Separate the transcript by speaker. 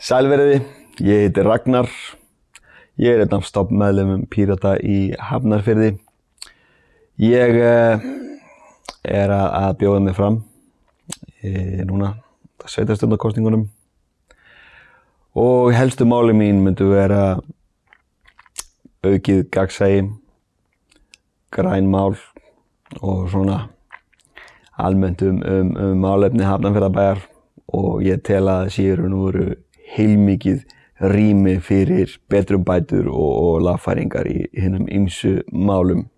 Speaker 1: Sælveriði, ég heiti Ragnar, ég er einn af stopnmeðlumum Pírata í Hafnarfyrði. Ég uh, er að, að bjóða mig fram e, núna sveitarstjórnarkostingunum og helstu máli mín myndu vera aukið gagsægi, grænmál og svona almennt um, um, um málefni Hafnarfjörðabæjar og ég tel að það séu nú veru heilmikið rými fyrir betrum bætur og, og lagfæringar í hinnum ymsu málum.